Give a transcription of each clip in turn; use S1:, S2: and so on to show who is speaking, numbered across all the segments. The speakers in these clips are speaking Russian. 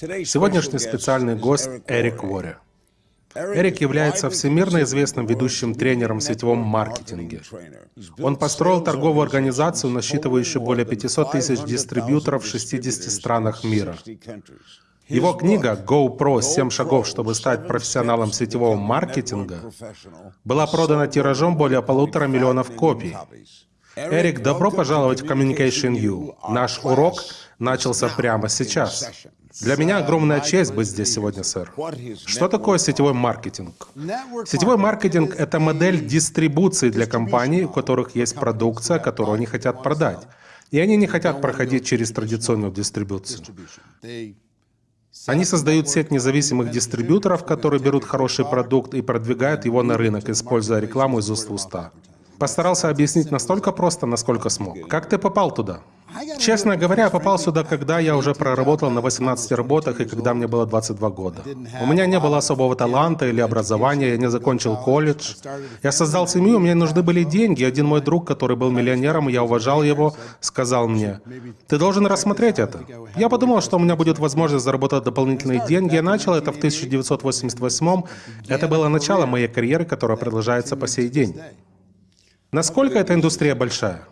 S1: Сегодняшний специальный гость Эрик Вори. Эрик является всемирно известным ведущим тренером в сетевом маркетинге. Он построил торговую организацию, насчитывающую более 500 тысяч дистрибьюторов в 60 странах мира. Его книга GoPro «7 шагов, чтобы стать профессионалом сетевого маркетинга» была продана тиражом более полутора миллионов копий. Эрик, добро пожаловать в Communication U. Наш урок начался прямо сейчас. Для меня огромная честь быть здесь сегодня, сэр. Что такое сетевой маркетинг? Сетевой маркетинг — это модель дистрибуции для компаний, у которых есть продукция, которую они хотят продать. И они не хотят проходить через традиционную дистрибуцию. Они создают сеть независимых дистрибьюторов, которые берут хороший продукт и продвигают его на рынок, используя рекламу из уст в уста. Постарался объяснить настолько просто, насколько смог. Как ты попал туда? Честно говоря, попал сюда, когда я уже проработал на 18 работах и когда мне было 22 года. У меня не было особого таланта или образования, я не закончил колледж. Я создал семью, мне нужны были деньги. Один мой друг, который был миллионером, я уважал его, сказал мне, «Ты должен рассмотреть это». Я подумал, что у меня будет возможность заработать дополнительные деньги. Я начал это в 1988 Это было начало моей карьеры, которая продолжается по сей день. Насколько эта индустрия большая?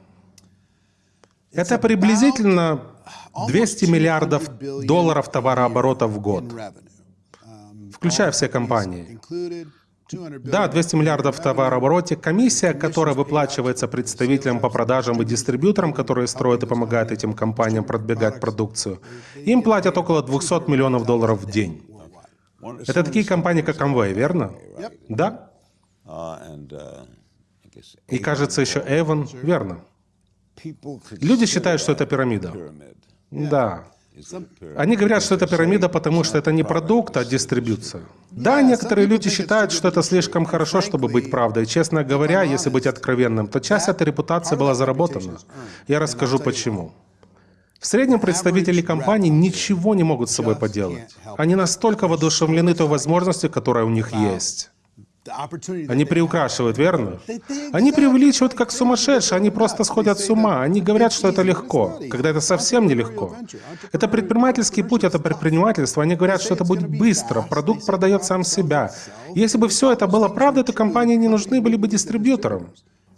S1: Это приблизительно 200 миллиардов долларов товарооборота в год, включая все компании. Да, 200 миллиардов в товарообороте. Комиссия, которая выплачивается представителям по продажам и дистрибьюторам, которые строят и помогают этим компаниям продвигать продукцию, им платят около 200 миллионов долларов в день. Это такие компании, как Amway, верно? Да. И кажется, еще Эван, верно. Люди считают, что это пирамида. Да. Они говорят, что это пирамида, потому что это не продукт, а дистрибьюция. Да, некоторые люди считают, что это слишком хорошо, чтобы быть правдой. Честно говоря, если быть откровенным, то часть этой репутации была заработана. Я расскажу почему. В среднем представители компаний ничего не могут с собой поделать. Они настолько воодушевлены той возможностью, которая у них есть. Они приукрашивают, верно? Они преувеличивают как сумасшедшие, они просто сходят с ума. Они говорят, что это легко, когда это совсем нелегко. Это предпринимательский путь, это предпринимательство. Они говорят, что это будет быстро, продукт продает сам себя. Если бы все это было правдой, то компании не нужны были бы дистрибьюторам.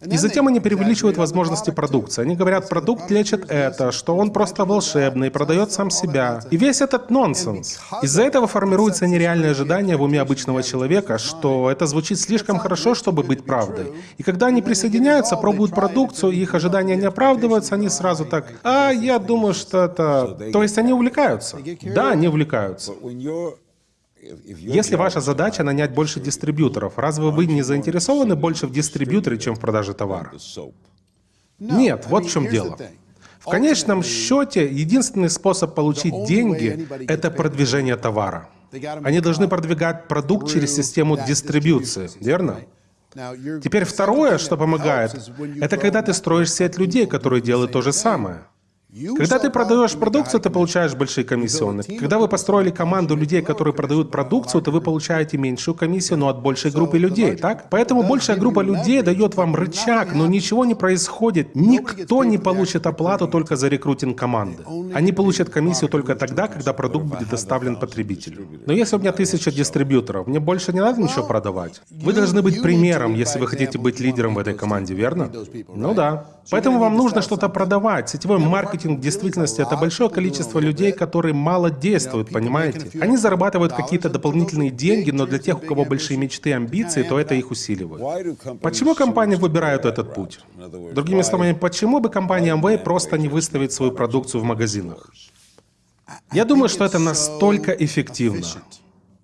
S1: И затем они преувеличивают возможности продукции. Они говорят, продукт лечит это, что он просто волшебный, продает сам себя. И весь этот нонсенс. Из-за этого формируется нереальное ожидание в уме обычного человека, что это звучит слишком хорошо, чтобы быть правдой. И когда они присоединяются, пробуют продукцию, и их ожидания не оправдываются, они сразу так, а я думаю, что это... То есть они увлекаются. Да, они увлекаются. Если ваша задача нанять больше дистрибьюторов, разве вы не заинтересованы больше в дистрибьюторе, чем в продаже товара? Нет, вот в чем дело. В конечном счете, единственный способ получить деньги – это продвижение товара. Они должны продвигать продукт через систему дистрибьюции, верно? Теперь второе, что помогает, это когда ты строишь сеть людей, которые делают то же самое. Когда ты продаешь продукцию, ты получаешь большие комиссионные. Когда вы построили команду людей, которые продают продукцию, то вы получаете меньшую комиссию, но от большей группы людей, так? Поэтому большая группа людей дает вам рычаг, но ничего не происходит. Никто не получит оплату только за рекрутинг команды. Они получат комиссию только тогда, когда продукт будет доставлен потребителю. Но если у меня тысяча дистрибьюторов, мне больше не надо ничего продавать. Вы должны быть примером, если вы хотите быть лидером в этой команде, верно? Ну да. Поэтому вам нужно что-то продавать. Сетевой маркетинг в действительности это большое количество людей, которые мало действуют, понимаете? Они зарабатывают какие-то дополнительные деньги, но для тех, у кого большие мечты и амбиции, то это их усиливает. Почему компании выбирают этот путь? Другими словами, почему бы компания Amway просто не выставить свою продукцию в магазинах? Я думаю, что это настолько эффективно.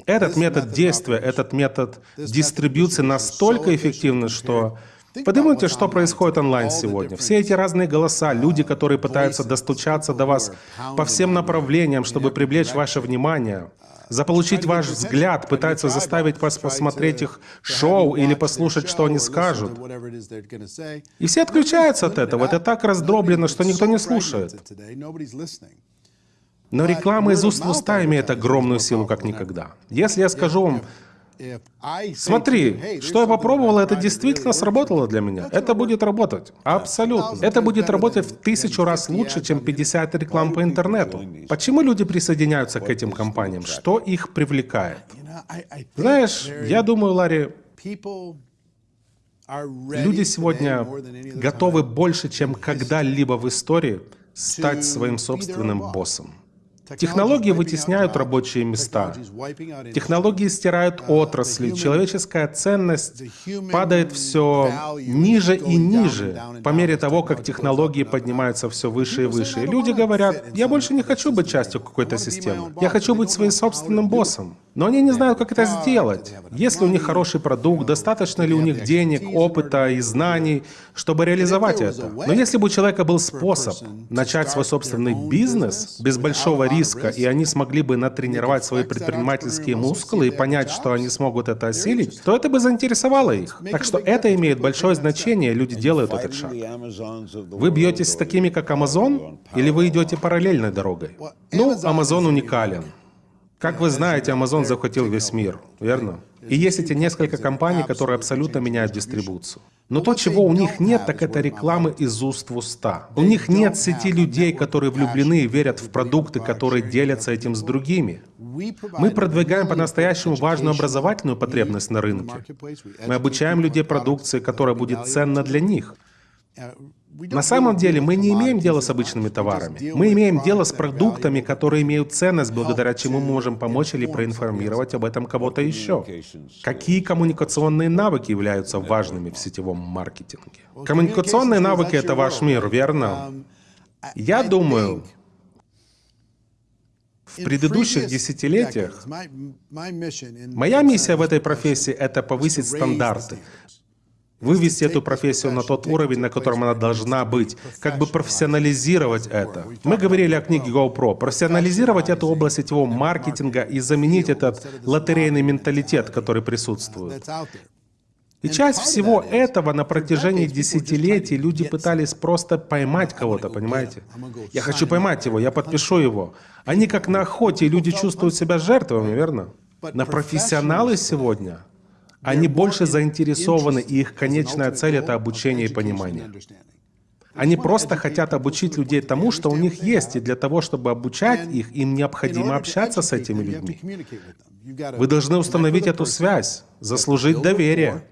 S1: Этот метод действия, этот метод дистрибьюции настолько эффективный, что Подумайте, что происходит онлайн сегодня. Все эти разные голоса, люди, которые пытаются достучаться до вас по всем направлениям, чтобы привлечь ваше внимание, заполучить ваш взгляд, пытаются заставить вас посмотреть их шоу или послушать, что они скажут. И все отключаются от этого. Это так раздроблено, что никто не слушает. Но реклама из уст в уста имеет огромную силу, как никогда. Если я скажу вам, Смотри, что я попробовал, это действительно сработало для меня. Это будет работать. Абсолютно. Это будет работать в тысячу раз лучше, чем 50 реклам по интернету. Почему люди присоединяются к этим компаниям? Что их привлекает? Знаешь, я думаю, Ларри, люди сегодня готовы больше, чем когда-либо в истории стать своим собственным боссом. Технологии вытесняют рабочие места. Технологии стирают отрасли. Человеческая ценность падает все ниже и ниже по мере того, как технологии поднимаются все выше и выше. И люди говорят, я больше не хочу быть частью какой-то системы. Я хочу быть своим собственным боссом. Но они не знают, как это сделать. Есть ли у них хороший продукт, достаточно ли у них денег, опыта и знаний, чтобы реализовать это. Но если бы у человека был способ начать свой собственный бизнес без большого риска, и они смогли бы натренировать свои предпринимательские мускулы и понять, что они смогут это осилить, то это бы заинтересовало их. Так что это имеет большое значение, люди делают этот шаг. Вы бьетесь с такими, как Amazon, или вы идете параллельной дорогой? Ну, Amazon уникален. Как вы знаете, Amazon захватил весь мир, верно? И есть эти несколько компаний, которые абсолютно меняют дистрибуцию. Но то, чего у них нет, так это рекламы из уст в уста. У них нет сети людей, которые влюблены и верят в продукты, которые делятся этим с другими. Мы продвигаем по-настоящему важную образовательную потребность на рынке. Мы обучаем людей продукции, которая будет ценна для них. На самом деле мы не имеем дела с обычными товарами. Мы имеем дело с продуктами, которые имеют ценность, благодаря чему мы можем помочь или проинформировать об этом кого-то еще. Какие коммуникационные навыки являются важными в сетевом маркетинге? Коммуникационные навыки — это ваш мир, верно? Я думаю, в предыдущих десятилетиях моя миссия в этой профессии — это повысить стандарты, вывести эту профессию на тот уровень, на котором она должна быть, как бы профессионализировать это. Мы говорили о книге GoPro. Профессионализировать эту область сетевого маркетинга и заменить этот лотерейный менталитет, который присутствует. И часть всего этого на протяжении десятилетий люди пытались просто поймать кого-то, понимаете? Я хочу поймать его, я подпишу его. Они как на охоте, люди чувствуют себя жертвами, верно? На профессионалы сегодня они больше заинтересованы, и их конечная цель — это обучение и понимание. Они просто хотят обучить людей тому, что у них есть, и для того, чтобы обучать их, им необходимо общаться с этими людьми. Вы должны установить эту связь, заслужить доверие.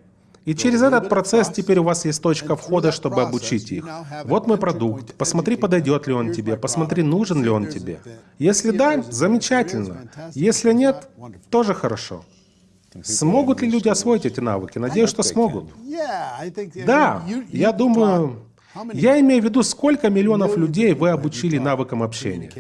S1: И через этот процесс теперь у вас есть точка входа, чтобы обучить их. Вот мой продукт, посмотри, подойдет ли он тебе, посмотри, нужен ли он тебе. Если да, замечательно. Если нет, тоже хорошо. Смогут ли люди освоить эти навыки? Надеюсь, что смогут. Да, я думаю, я имею в виду, сколько миллионов людей вы обучили навыкам общения.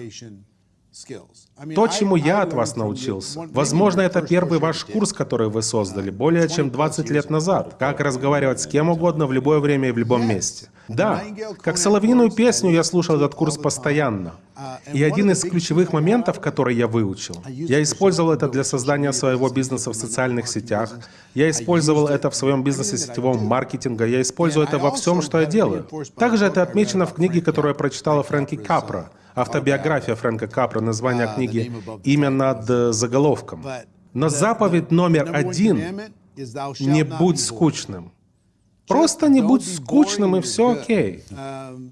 S1: То, чему я от вас научился. Возможно, это первый ваш курс, который вы создали более чем 20 лет назад. Как разговаривать с кем угодно в любое время и в любом месте. Да, как соловьиную песню я слушал этот курс постоянно. И один из ключевых моментов, который я выучил, я использовал это для создания своего бизнеса в социальных сетях, я использовал это в своем бизнесе сетевого маркетинга, я использую это во всем, что я делаю. Также это отмечено в книге, которую я прочитала Фрэнки Капра, автобиография Фрэнка Капра, название книги «Имя над э, заголовком». Но заповедь номер один — «Не будь скучным». Просто не будь скучным, и все окей.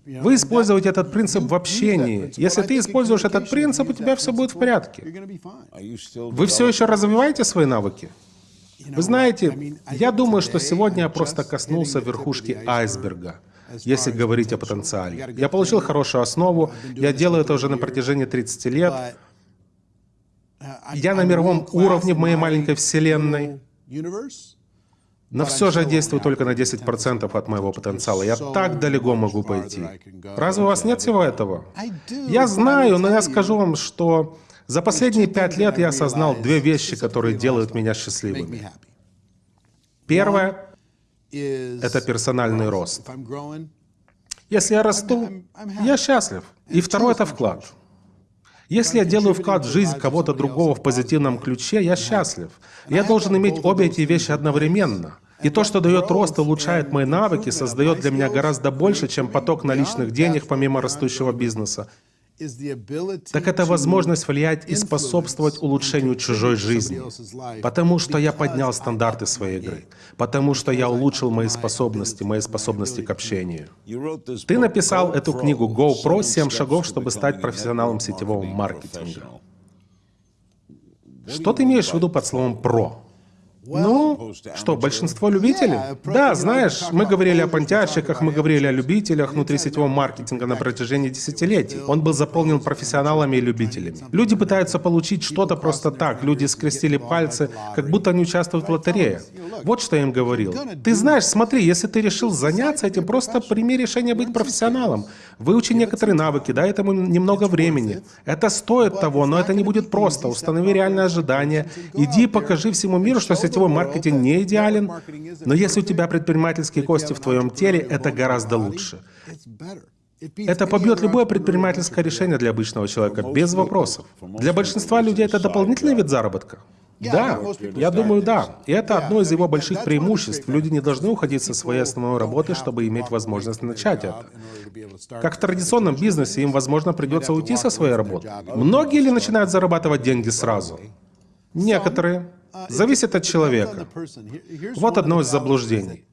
S1: Вы используете этот принцип в общении. Если ты используешь этот принцип, у тебя все будет в порядке. Вы все еще развиваете свои навыки? Вы знаете, я думаю, что сегодня я просто коснулся верхушки айсберга, если говорить о потенциале. Я получил хорошую основу, я делаю это уже на протяжении 30 лет. Я на мировом уровне в моей маленькой вселенной. Но все же я действую только на 10% от моего потенциала. Я так далеко могу пойти. Разве у вас нет всего этого? Я знаю, но я скажу вам, что за последние пять лет я осознал две вещи, которые делают меня счастливыми. Первое — это персональный рост. Если я расту, я счастлив. И второе — это вклад. Если я делаю вклад в жизнь кого-то другого в позитивном ключе, я счастлив. Я должен иметь обе эти вещи одновременно. И то, что дает рост улучшает мои навыки, создает для меня гораздо больше, чем поток наличных денег помимо растущего бизнеса. Так это возможность влиять и способствовать улучшению чужой жизни. Потому что я поднял стандарты своей игры. Потому что я улучшил мои способности, мои способности к общению. Ты написал эту книгу GoPro «7 шагов, чтобы стать профессионалом сетевого маркетинга». Что ты имеешь в виду под словом «про»? Ну, что, большинство любителей? Да, знаешь, мы говорили о понтярщиках, мы говорили о любителях внутрисетевого маркетинга на протяжении десятилетий. Он был заполнен профессионалами и любителями. Люди пытаются получить что-то просто так, люди скрестили пальцы, как будто они участвуют в лотерее. Вот что я им говорил. Ты знаешь, смотри, если ты решил заняться этим, просто прими решение быть профессионалом. Выучи некоторые навыки, дай этому немного времени. Это стоит того, но это не будет просто. Установи реальные ожидания. Иди покажи всему миру, что сетевой маркетинг не идеален, но если у тебя предпринимательские кости в твоем теле, это гораздо лучше. Это побьет любое предпринимательское решение для обычного человека, без вопросов. Для большинства людей это дополнительный вид заработка. Да, я думаю, да. И это одно из его больших преимуществ. Люди не должны уходить со своей основной работы, чтобы иметь возможность начать это. Как в традиционном бизнесе, им, возможно, придется уйти со своей работы. Многие ли начинают зарабатывать деньги сразу? Некоторые. Зависит от человека. Вот одно из заблуждений.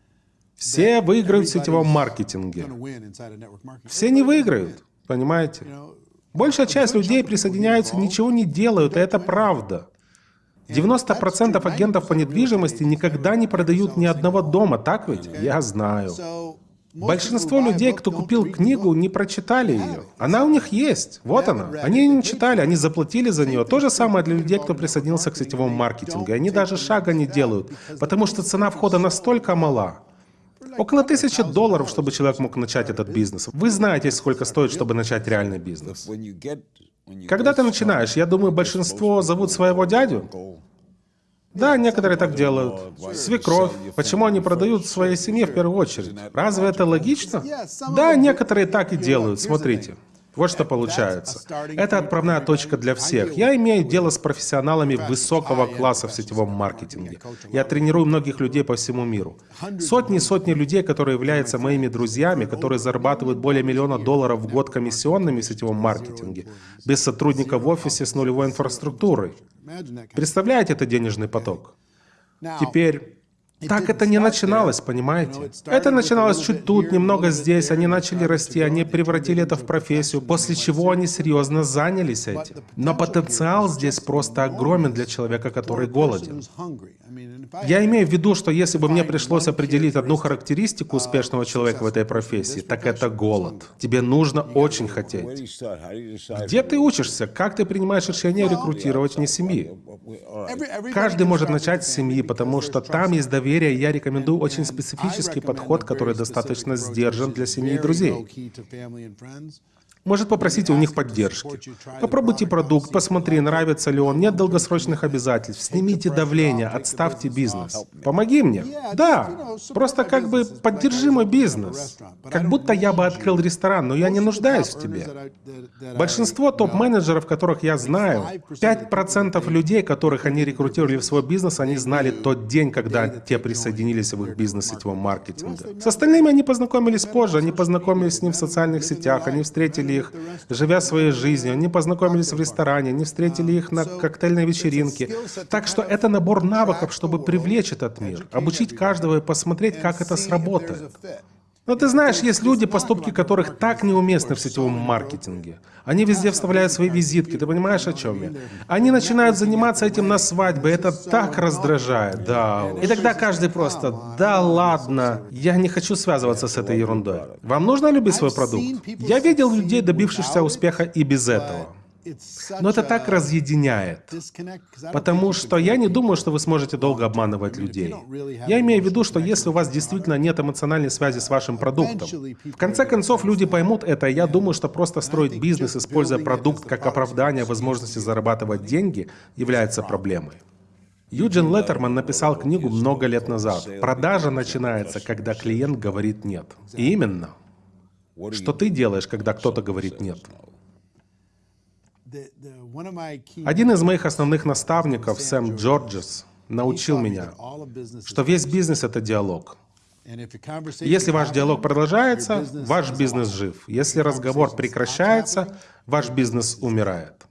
S1: Все выиграют в сетевом маркетинге. Все не выиграют, понимаете? Большая часть людей присоединяются, ничего не делают, и это правда. 90% агентов по недвижимости никогда не продают ни одного дома, так ведь? Я знаю. Большинство людей, кто купил книгу, не прочитали ее. Она у них есть. Вот она. Они ее не читали, они заплатили за нее. То же самое для людей, кто присоединился к сетевому маркетингу. Они даже шага не делают, потому что цена входа настолько мала. Около тысячи долларов, чтобы человек мог начать этот бизнес. Вы знаете, сколько стоит, чтобы начать реальный бизнес. Когда ты начинаешь, я думаю, большинство зовут своего дядю. Да, некоторые так делают. Свекровь. Почему они продают своей семье в первую очередь? Разве это логично? Да, некоторые так и делают. Смотрите. Вот что получается. Это отправная точка для всех. Я имею дело с профессионалами высокого класса в сетевом маркетинге. Я тренирую многих людей по всему миру. Сотни и сотни людей, которые являются моими друзьями, которые зарабатывают более миллиона долларов в год комиссионными в сетевом маркетинге, без сотрудника в офисе с нулевой инфраструктурой. Представляете это денежный поток? Теперь так это не начиналось, понимаете? Это начиналось чуть тут, немного здесь, они начали расти, они превратили это в профессию, после чего они серьезно занялись этим. Но потенциал здесь просто огромен для человека, который голоден. Я имею в виду, что если бы мне пришлось определить одну характеристику успешного человека в этой профессии, так это голод. Тебе нужно очень хотеть. Где ты учишься? Как ты принимаешь решение рекрутировать вне семьи? Каждый может начать с семьи, потому что там есть доверие доверия, я рекомендую очень специфический подход, который достаточно сдержан для семьи и друзей. Может попросите у них поддержки. Попробуйте продукт, посмотри, нравится ли он, нет долгосрочных обязательств, снимите давление, отставьте бизнес. Помоги мне. Да, просто как бы поддержи мой бизнес. Как будто я бы открыл ресторан, но я не нуждаюсь в тебе. Большинство топ-менеджеров, которых я знаю, 5% людей, которых они рекрутировали в свой бизнес, они знали тот день, когда те присоединились в их бизнес сетевого маркетинга. С остальными они познакомились позже, они познакомились с ним в социальных сетях, они встретили их, живя своей жизнью, они познакомились в ресторане, они встретили их на коктейльной вечеринке. Так что это набор навыков, чтобы привлечь этот мир, обучить каждого и посмотреть, как это сработает. Но ты знаешь, есть люди, поступки которых так неуместны в сетевом маркетинге. Они везде вставляют свои визитки, ты понимаешь, о чем я? Они начинают заниматься этим на свадьбе, это так раздражает, да. И тогда каждый просто, да ладно, я не хочу связываться с этой ерундой. Вам нужно любить свой продукт? Я видел людей, добившихся успеха и без этого. Но это так разъединяет. Потому что я не думаю, что вы сможете долго обманывать людей. Я имею в виду, что если у вас действительно нет эмоциональной связи с вашим продуктом, в конце концов люди поймут это, и я думаю, что просто строить бизнес, используя продукт как оправдание возможности зарабатывать деньги, является проблемой. Юджин Леттерман написал книгу много лет назад. Продажа начинается, когда клиент говорит «нет». И именно. Что ты делаешь, когда кто-то говорит «нет»? Один из моих основных наставников, Сэм Джорджес, научил меня, что весь бизнес — это диалог. Если ваш диалог продолжается, ваш бизнес жив. Если разговор прекращается, ваш бизнес умирает.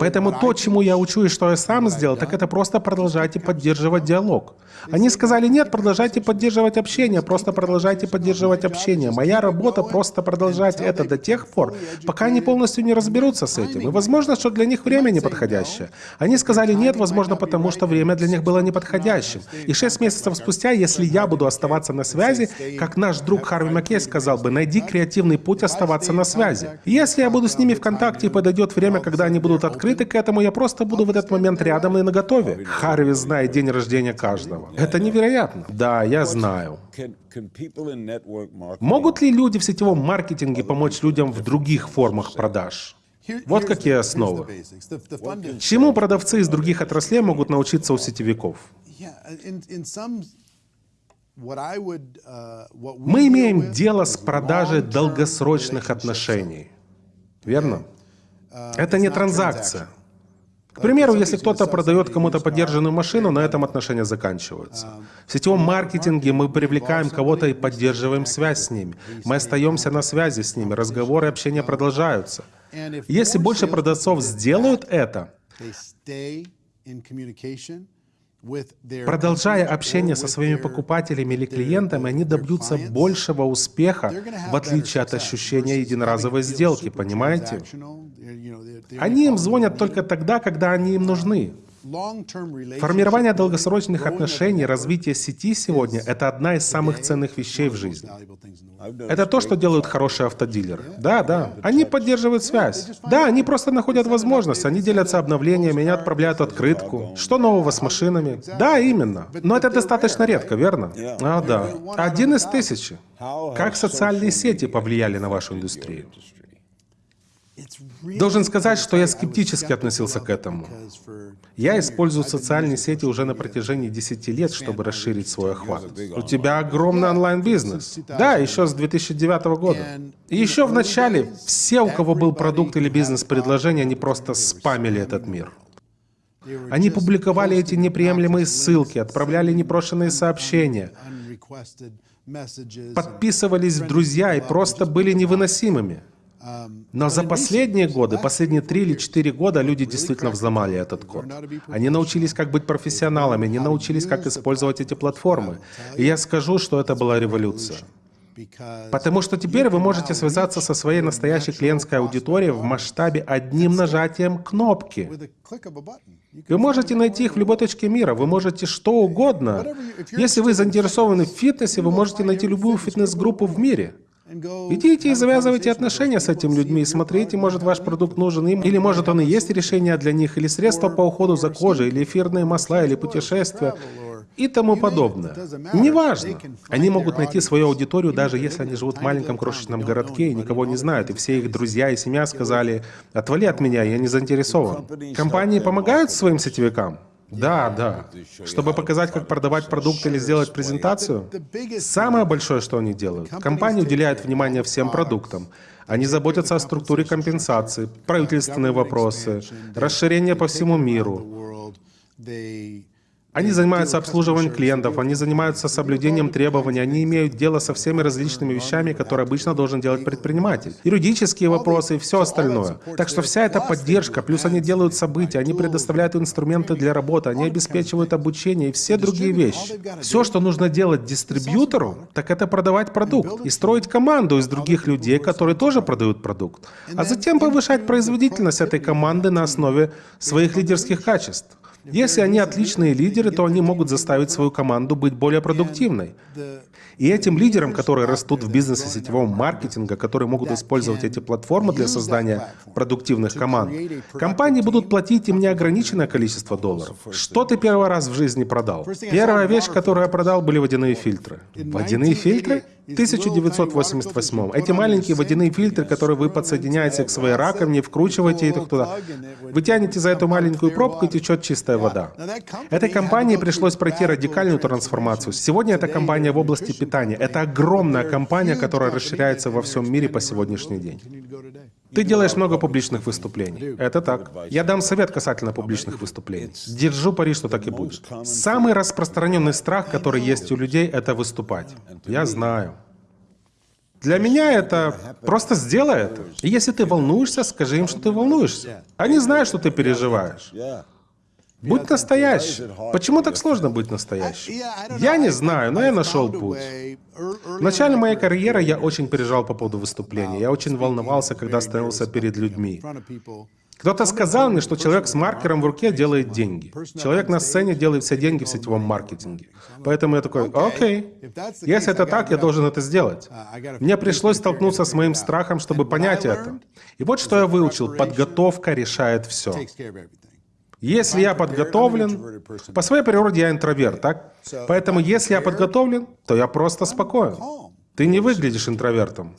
S1: Поэтому то, чему я учу и что я сам сделал, так это просто продолжайте поддерживать диалог. Они сказали, нет, продолжайте поддерживать общение, просто продолжайте поддерживать общение. Моя работа просто продолжать это до тех пор, пока они полностью не разберутся с этим. И возможно, что для них время неподходящее. Они сказали нет, возможно, потому что время для них было неподходящим. И шесть месяцев спустя, если я буду оставаться на связи, как наш друг Харви Маккей сказал бы, найди креативный путь оставаться на связи. Если я буду с ними в контакте и подойдет время, когда они будут открыты к этому, я просто буду в этот момент рядом и наготове. Харви знает день рождения каждого. Это невероятно. Да, я знаю. Могут ли люди в сетевом маркетинге помочь людям в других формах продаж? Вот какие основы. Чему продавцы из других отраслей могут научиться у сетевиков? Мы имеем дело с продажей долгосрочных отношений. Верно? Это не транзакция. К примеру, если кто-то продает кому-то поддержанную машину, на этом отношения заканчиваются. В сетевом маркетинге мы привлекаем кого-то и поддерживаем связь с ними. Мы остаемся на связи с ними, разговоры и общение продолжаются. Если больше продавцов сделают это, Продолжая общение со своими покупателями или клиентами, они добьются большего успеха, в отличие от ощущения единоразовой сделки, понимаете? Они им звонят только тогда, когда они им нужны. Формирование долгосрочных отношений, развитие сети сегодня — это одна из самых ценных вещей в жизни. Это то, что делают хорошие автодилеры. Да, да. Они поддерживают связь. Да, они просто находят возможность. Они делятся обновлениями, они отправляют открытку. Что нового с машинами? Да, именно. Но это достаточно редко, верно? А, да. Один из тысячи. Как социальные сети повлияли на вашу индустрию? Должен сказать, что я скептически относился к этому. Я использую социальные сети уже на протяжении 10 лет, чтобы расширить свой охват. У тебя огромный онлайн-бизнес. Да, еще с 2009 года. И еще в начале все, у кого был продукт или бизнес-предложение, они просто спамили этот мир. Они публиковали эти неприемлемые ссылки, отправляли непрошенные сообщения, подписывались в друзья и просто были невыносимыми. Но за последние годы, последние три или четыре года люди действительно взломали этот код. Они научились как быть профессионалами, они научились как использовать эти платформы. И я скажу, что это была революция. Потому что теперь вы можете связаться со своей настоящей клиентской аудиторией в масштабе одним нажатием кнопки. Вы можете найти их в любой точке мира, вы можете что угодно. Если вы заинтересованы в фитнесе, вы можете найти любую фитнес-группу в мире. Идите и завязывайте отношения с этими людьми и смотрите, может ваш продукт нужен им, или может он и есть решение для них, или средства по уходу за кожей, или эфирные масла, или путешествия и тому подобное. Неважно. Они могут найти свою аудиторию, даже если они живут в маленьком крошечном городке и никого не знают, и все их друзья и семья сказали, «Отвали от меня, я не заинтересован». Компании помогают своим сетевикам? Да, да. Чтобы показать, как продавать продукт или сделать презентацию? Самое большое, что они делают. Компания уделяет внимание всем продуктам. Они заботятся о структуре компенсации, правительственные вопросы, расширение по всему миру. Они занимаются обслуживанием клиентов, они занимаются соблюдением требований, они имеют дело со всеми различными вещами, которые обычно должен делать предприниматель. Юридические вопросы и все остальное. Так что вся эта поддержка, плюс они делают события, они предоставляют инструменты для работы, они обеспечивают обучение и все другие вещи. Все, что нужно делать дистрибьютору, так это продавать продукт и строить команду из других людей, которые тоже продают продукт, а затем повышать производительность этой команды на основе своих лидерских качеств. Если они отличные лидеры, то они могут заставить свою команду быть более продуктивной. И этим лидерам, которые растут в бизнесе сетевого маркетинга, которые могут использовать эти платформы для создания продуктивных команд, компании будут платить им неограниченное количество долларов. Что ты первый раз в жизни продал? Первая вещь, которую я продал, были водяные фильтры. Водяные фильтры? 1988. Эти маленькие водяные фильтры, которые вы подсоединяете к своей раковине, вкручиваете их туда. Вы тянете за эту маленькую пробку, и течет чистая чистая вода. Этой компании пришлось пройти радикальную трансформацию. Сегодня это компания в области питания. Это огромная компания, которая расширяется во всем мире по сегодняшний день. Ты делаешь много публичных выступлений. Это так. Я дам совет касательно публичных выступлений. Держу пари, что так и будет. Самый распространенный страх, который есть у людей, это выступать. Я знаю. Для меня это просто сделай это. И если ты волнуешься, скажи им, что ты волнуешься. Они знают, что ты переживаешь. Будь настоящим. Почему так сложно быть настоящим? Я не знаю, но я нашел путь. В начале моей карьеры я очень переживал по поводу выступления. Я очень волновался, когда становился перед людьми. Кто-то сказал мне, что человек с маркером в руке делает деньги. Человек на сцене делает все деньги в сетевом маркетинге. Поэтому я такой, окей, если это так, я должен это сделать. Мне пришлось столкнуться с моим страхом, чтобы понять это. И вот что я выучил. Подготовка решает все. Если я подготовлен, по своей природе я интроверт, так? Поэтому если я подготовлен, то я просто спокоен. Ты не выглядишь интровертом.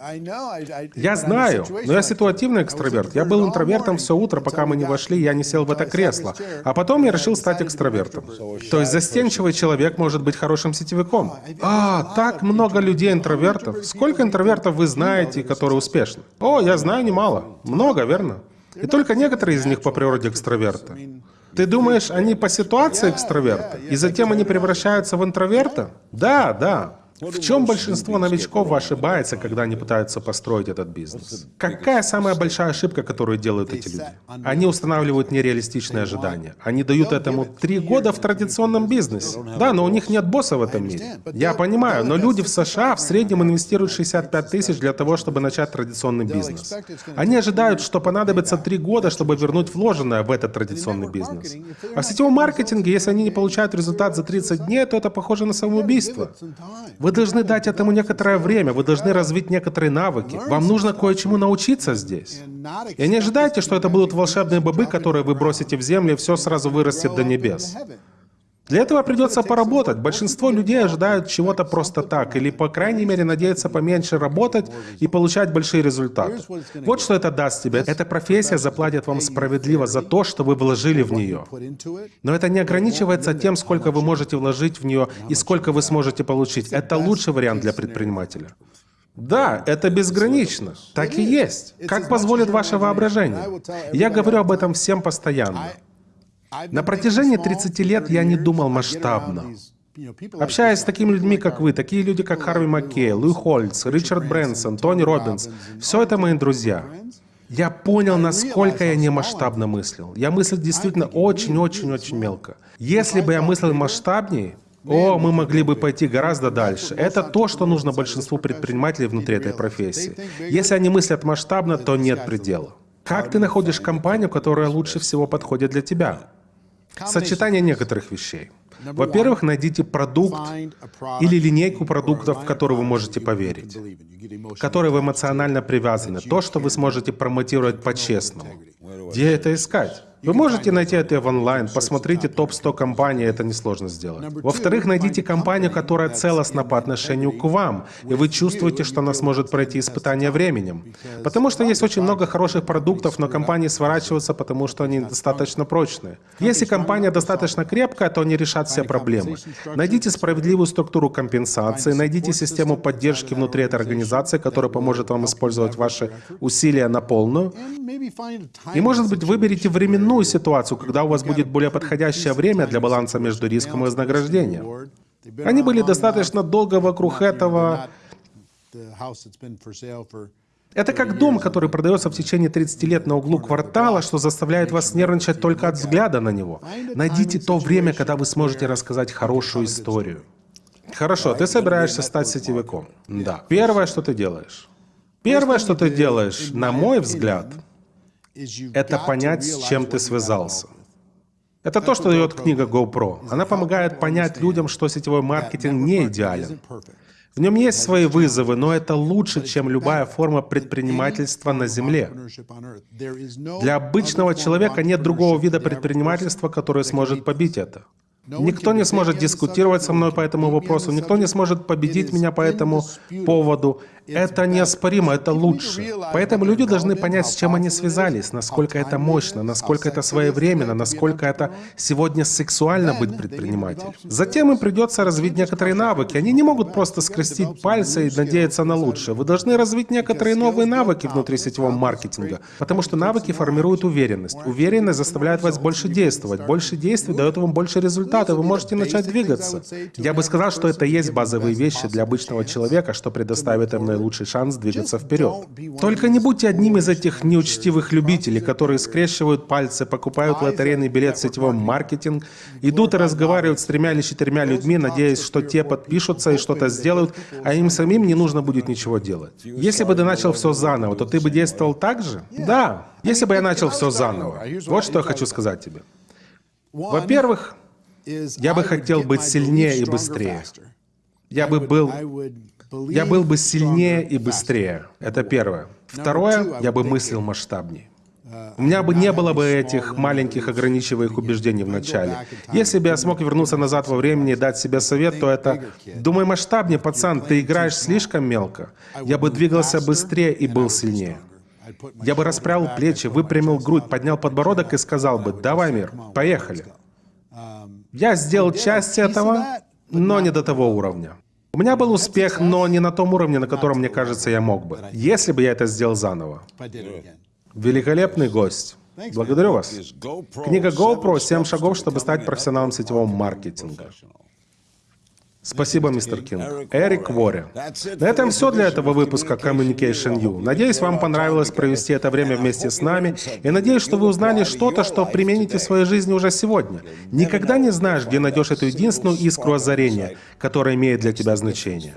S1: Я знаю, но я ситуативный экстраверт. Я был интровертом все утро, пока мы не вошли, я не сел в это кресло. А потом я решил стать экстравертом. То есть застенчивый человек может быть хорошим сетевиком. А, так много людей интровертов. Сколько интровертов вы знаете, которые успешны? О, я знаю немало. Много, верно? И только некоторые из них по природе экстраверты. Ты думаешь, они по ситуации экстраверты, и затем они превращаются в интроверта? Да, да. В чем большинство новичков ошибается, когда они пытаются построить этот бизнес? Какая самая большая ошибка, которую делают эти люди? Они устанавливают нереалистичные ожидания. Они дают этому три года в традиционном бизнесе. Да, но у них нет босса в этом мире. Я понимаю, но люди в США в среднем инвестируют 65 тысяч для того, чтобы начать традиционный бизнес. Они ожидают, что понадобится три года, чтобы вернуть вложенное в этот традиционный бизнес. А в сетевом маркетинге, если они не получают результат за 30 дней, то это похоже на самоубийство. Вы должны дать этому некоторое время, вы должны развить некоторые навыки. Вам нужно кое-чему научиться здесь. И не ожидайте, что это будут волшебные бобы, которые вы бросите в землю, и все сразу вырастет до небес. Для этого придется поработать. Большинство людей ожидают чего-то просто так, или, по крайней мере, надеются поменьше работать и получать большие результаты. Вот что это даст тебе. Эта профессия заплатит вам справедливо за то, что вы вложили в нее. Но это не ограничивается тем, сколько вы можете вложить в нее и сколько вы сможете получить. Это лучший вариант для предпринимателя. Да, это безгранично. Так и есть. Как позволит ваше воображение? Я говорю об этом всем постоянно. На протяжении 30 лет я не думал масштабно. Общаясь с такими людьми, как вы, такие люди, как Харви Маккей, Луи Хольц, Ричард Брэнсон, Тони Робинс, все это мои друзья. Я понял, насколько я не масштабно мыслил. Я мыслил действительно очень-очень-очень мелко. Если бы я мыслил масштабнее, о, мы могли бы пойти гораздо дальше. Это то, что нужно большинству предпринимателей внутри этой профессии. Если они мыслят масштабно, то нет предела. Как ты находишь компанию, которая лучше всего подходит для тебя? Сочетание некоторых вещей. Во-первых, найдите продукт или линейку продуктов, в которые вы можете поверить, которые вы эмоционально привязаны, то, что вы сможете промотировать по-честному. Где это искать? Вы можете найти это в онлайн, посмотрите топ-100 компаний, это несложно сделать. Во-вторых, найдите компанию, которая целостна по отношению к вам, и вы чувствуете, что она сможет пройти испытание временем. Потому что есть очень много хороших продуктов, но компании сворачиваются, потому что они достаточно прочные. Если компания достаточно крепкая, то они решат все проблемы. Найдите справедливую структуру компенсации, найдите систему поддержки внутри этой организации, которая поможет вам использовать ваши усилия на полную. И, может быть, выберите временную иную ситуацию, когда у вас будет более подходящее время для баланса между риском и вознаграждением. Они были достаточно долго вокруг этого. Это как дом, который продается в течение 30 лет на углу квартала, что заставляет вас нервничать только от взгляда на него. Найдите то время, когда вы сможете рассказать хорошую историю. Хорошо, ты собираешься стать сетевиком. Да. Первое, что ты делаешь. Первое, что ты делаешь, на мой взгляд, это понять, с чем ты связался. Это то, что дает книга GoPro. Она помогает понять людям, что сетевой маркетинг не идеален. В нем есть свои вызовы, но это лучше, чем любая форма предпринимательства на Земле. Для обычного человека нет другого вида предпринимательства, который сможет побить это. Никто не сможет дискутировать со мной по этому вопросу, никто не сможет победить меня по этому поводу. Это неоспоримо, это лучше. Поэтому люди должны понять, с чем они связались, насколько это мощно, насколько это своевременно, насколько это сегодня сексуально быть предпринимателем. Затем им придется развить некоторые навыки. Они не могут просто скрестить пальцы и надеяться на лучшее. Вы должны развить некоторые новые навыки внутри сетевого маркетинга, потому что навыки формируют уверенность. Уверенность заставляет вас больше действовать. Больше действий дает вам больше результатов. Вы можете начать двигаться. Я бы сказал, что это есть базовые вещи для обычного человека, что предоставит им наилучший шанс двигаться вперед. Только не будьте одним из этих неучтивых любителей, которые скрещивают пальцы, покупают лотерейный билет в сетевом маркетинг, идут и разговаривают с тремя или четырьмя людьми, надеясь, что те подпишутся и что-то сделают, а им самим не нужно будет ничего делать. Если бы ты начал все заново, то ты бы действовал так же? Да. Если бы я начал все заново. Вот что я хочу сказать тебе. Во-первых, я бы хотел быть сильнее и быстрее. Я бы был я был бы сильнее и быстрее. Это первое. Второе, я бы мыслил масштабнее. У меня бы не было бы этих маленьких ограничивающих убеждений в начале. Если бы я смог вернуться назад во времени и дать себе совет, то это «Думай масштабнее, пацан, ты играешь слишком мелко». Я бы двигался быстрее и был сильнее. Я бы расправил плечи, выпрямил грудь, поднял подбородок и сказал бы «Давай, мир, поехали». Я сделал часть этого, но не до того уровня. У меня был успех, но не на том уровне, на котором, мне кажется, я мог бы, если бы я это сделал заново. Великолепный гость. Благодарю вас. Книга GoPro «7 шагов, чтобы стать профессионалом сетевого маркетинга». Спасибо, мистер Кинг. Эрик Вори. На этом все для этого выпуска Communication U. Надеюсь, вам понравилось провести это время вместе с нами, и надеюсь, что вы узнали что-то, что примените в своей жизни уже сегодня. Никогда не знаешь, где найдешь эту единственную искру озарения, которая имеет для тебя значение.